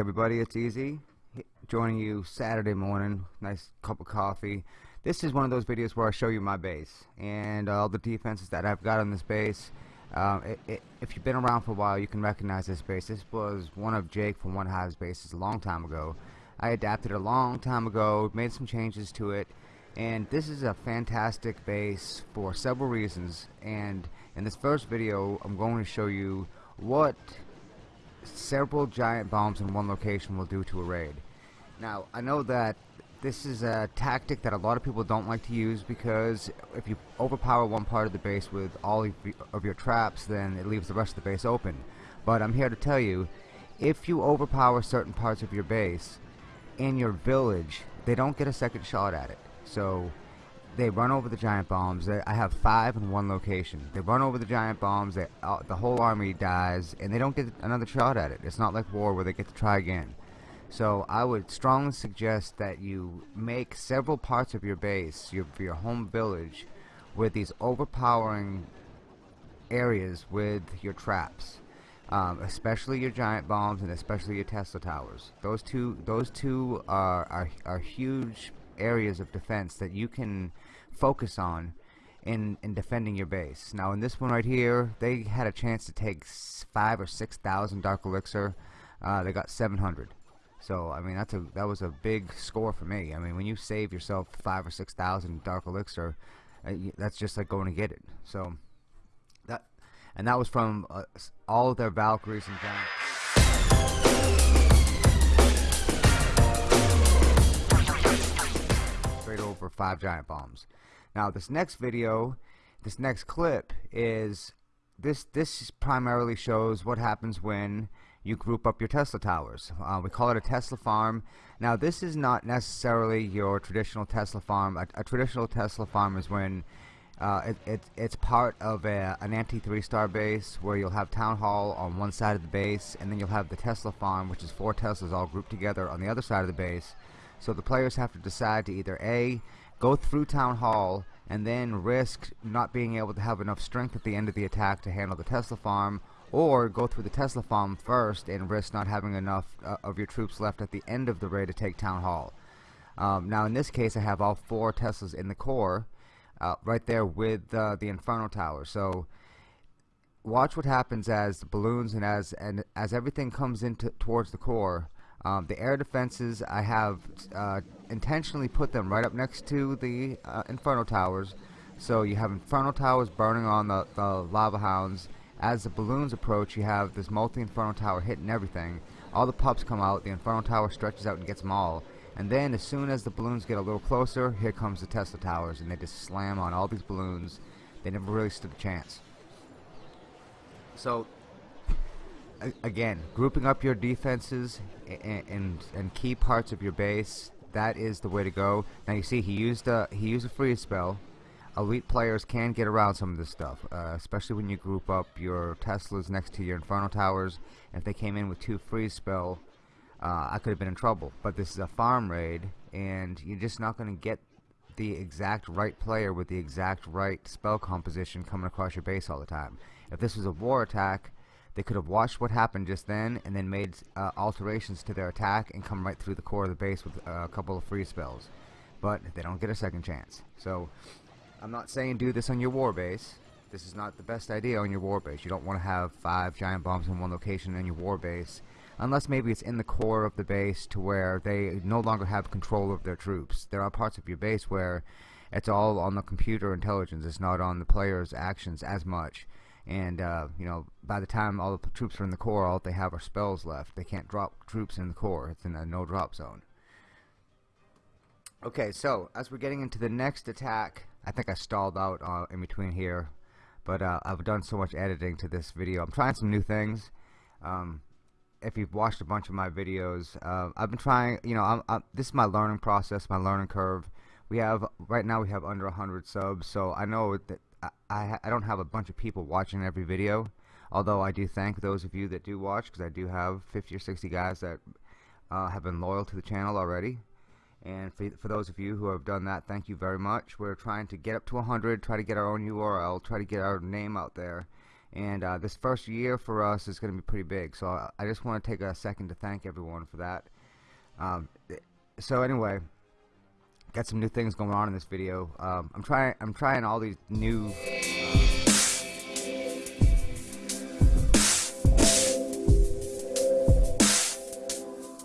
everybody, it's Easy joining you Saturday morning, nice cup of coffee. This is one of those videos where I show you my base and all the defenses that I've got on this base. Um, it, it, if you've been around for a while, you can recognize this base. This was one of Jake from One Hive's bases a long time ago. I adapted a long time ago, made some changes to it, and this is a fantastic base for several reasons. And in this first video, I'm going to show you what several giant bombs in one location will do to a raid. Now, I know that this is a tactic that a lot of people don't like to use because if you overpower one part of the base with all of your traps, then it leaves the rest of the base open. But I'm here to tell you, if you overpower certain parts of your base in your village, they don't get a second shot at it. So they run over the giant bombs. I have five in one location. They run over the giant bombs. They, uh, the whole army dies, and they don't get another shot at it. It's not like war where they get to try again. So I would strongly suggest that you make several parts of your base, your, your home village, with these overpowering areas with your traps. Um, especially your giant bombs and especially your Tesla towers. Those two, those two are, are, are huge areas of defense that you can focus on in in defending your base. Now in this one right here, they had a chance to take five or six thousand Dark Elixir. Uh, they got 700. So I mean that's a that was a big score for me. I mean when you save yourself five or six thousand Dark Elixir, uh, that's just like going to get it. So that and that was from uh, all of their Valkyries and giants. Five giant bombs. Now this next video, this next clip is this this primarily shows what happens when you group up your Tesla towers. Uh, we call it a Tesla farm. Now this is not necessarily your traditional Tesla farm. A, a traditional Tesla farm is when uh, it, it, it's part of a, an anti three star base where you'll have town hall on one side of the base and then you'll have the Tesla farm which is four Teslas all grouped together on the other side of the base so the players have to decide to either A, go through Town Hall and then risk not being able to have enough strength at the end of the attack to handle the Tesla farm, or go through the Tesla farm first and risk not having enough uh, of your troops left at the end of the raid to take Town Hall. Um, now in this case I have all four Teslas in the core, uh, right there with uh, the Inferno Tower. So watch what happens as the balloons and as and as everything comes into towards the core um, the air defenses, I have uh, intentionally put them right up next to the uh, Inferno Towers. So you have Inferno Towers burning on the, the Lava Hounds. As the balloons approach, you have this multi-Inferno Tower hitting everything. All the pups come out, the Inferno Tower stretches out and gets them all. And then as soon as the balloons get a little closer, here comes the Tesla Towers, and they just slam on all these balloons. They never really stood a chance. So again, grouping up your defenses and, and, and key parts of your base, that is the way to go. Now you see he used a he used a freeze spell. Elite players can get around some of this stuff, uh, especially when you group up your Teslas next to your Inferno Towers. If they came in with two freeze spell, uh, I could have been in trouble. But this is a farm raid, and you're just not going to get the exact right player with the exact right spell composition coming across your base all the time. If this was a war attack, they could have watched what happened just then and then made uh, alterations to their attack and come right through the core of the base with uh, a couple of freeze spells. But they don't get a second chance. So I'm not saying do this on your war base. This is not the best idea on your war base. You don't want to have five giant bombs in one location in your war base unless maybe it's in the core of the base to where they no longer have control of their troops. There are parts of your base where it's all on the computer intelligence. It's not on the player's actions as much and uh, you know by the time all the troops are in the core all they have are spells left. They can't drop troops in the core. It's in a no drop zone. Okay so as we're getting into the next attack I think I stalled out uh, in between here. But uh, I've done so much editing to this video. I'm trying some new things. Um, if you've watched a bunch of my videos uh, I've been trying you know I'm, I'm, this is my learning process my learning curve. We have right now we have under 100 subs so I know that I, I don't have a bunch of people watching every video although I do thank those of you that do watch because I do have 50 or 60 guys that uh, have been loyal to the channel already. And for, for those of you who have done that thank you very much. We're trying to get up to 100 try to get our own URL try to get our name out there. And uh, this first year for us is going to be pretty big so I, I just want to take a second to thank everyone for that. Um, so anyway got some new things going on in this video. Um, I'm trying I'm trying all these new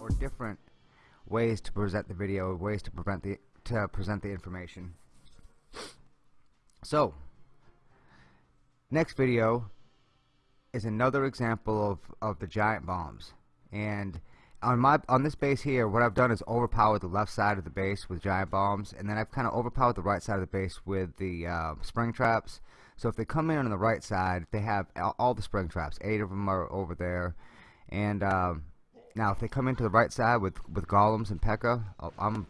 or different ways to present the video ways to prevent the to present the information. So next video is another example of, of the giant bombs. And on my on this base here what I've done is overpowered the left side of the base with giant bombs and then I've kind of overpowered the right side of the base with the uh, spring traps. So if they come in on the right side they have all the spring traps. Eight of them are over there. And um, now if they come into the right side with with golems and P.E.K.K.A oh, I'm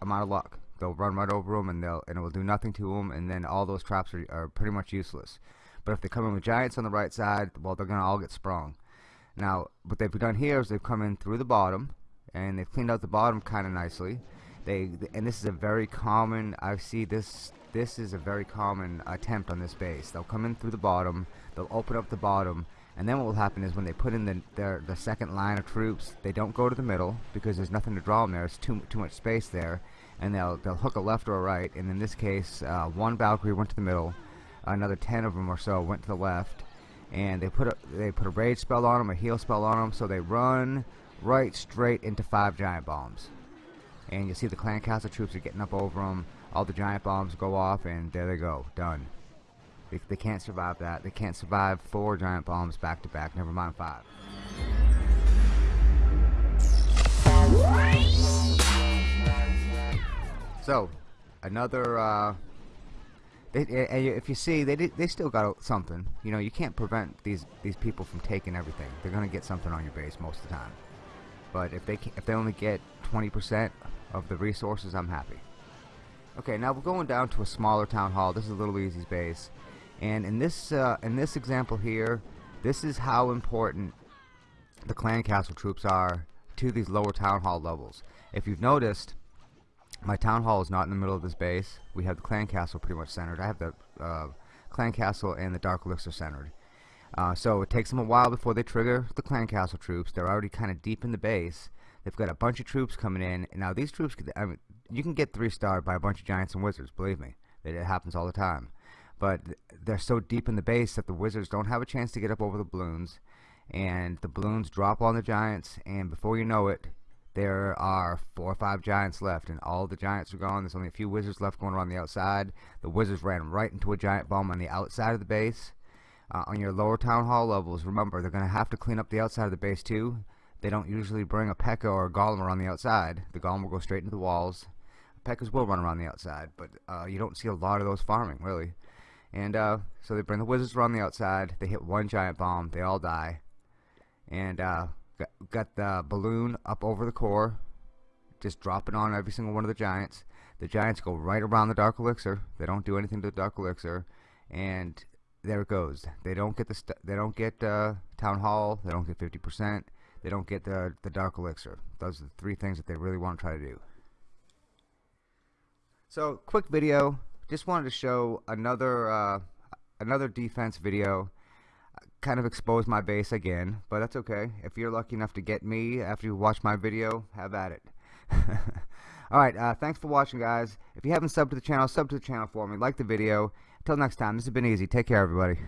I'm out of luck. They'll run right over them and they'll and it will do nothing to them and then all those traps are, are pretty much useless. But if they come in with giants on the right side, well, they're going to all get sprung. Now, what they've done here is they've come in through the bottom, and they've cleaned out the bottom kind of nicely. They and this is a very common. I see this. This is a very common attempt on this base. They'll come in through the bottom. They'll open up the bottom, and then what will happen is when they put in the their the second line of troops, they don't go to the middle because there's nothing to draw them there. It's too too much space there, and they'll they'll hook a left or a right. And in this case, uh, one Valkyrie went to the middle another 10 of them or so went to the left and they put a they put a rage spell on them a heal spell on them so they run right straight into five giant bombs. And you see the clan castle troops are getting up over them all the giant bombs go off and there they go done. They, they can't survive that. They can't survive four giant bombs back to back never mind five. So another uh, they, if you see, they they still got something. You know, you can't prevent these these people from taking everything. They're gonna get something on your base most of the time. But if they if they only get 20% of the resources, I'm happy. Okay, now we're going down to a smaller town hall. This is a Little Easy's base, and in this uh, in this example here, this is how important the clan castle troops are to these lower town hall levels. If you've noticed, my town hall is not in the middle of this base. We have the clan castle pretty much centered. I have the uh, clan castle and the dark elixir centered. Uh, so it takes them a while before they trigger the clan castle troops. They're already kind of deep in the base. They've got a bunch of troops coming in. Now these troops, I mean, you can get three starred by a bunch of giants and wizards. Believe me, it, it happens all the time. But they're so deep in the base that the wizards don't have a chance to get up over the balloons, and the balloons drop on the giants. And before you know it, there are four or five giants left and all the giants are gone. There's only a few wizards left going around the outside. The wizards ran right into a giant bomb on the outside of the base. Uh, on your lower town hall levels remember they're gonna have to clean up the outside of the base too. They don't usually bring a P.E.K.K.A or a golem around the outside. The golem will go straight into the walls. P.E.K.K.As will run around the outside but uh, you don't see a lot of those farming really. And uh, so they bring the wizards around the outside. They hit one giant bomb. They all die. And uh, Got, got the balloon up over the core, just dropping on every single one of the giants. The giants go right around the dark elixir. They don't do anything to the dark elixir, and there it goes. They don't get the they don't get uh, town hall. They don't get 50%. They don't get the the dark elixir. Those are the three things that they really want to try to do. So quick video. Just wanted to show another uh, another defense video kind of expose my base again, but that's okay. If you're lucky enough to get me after you watch my video, have at it. Alright, uh, thanks for watching, guys. If you haven't subbed to the channel, sub to the channel for me. Like the video. Until next time, this has been easy. Take care, everybody.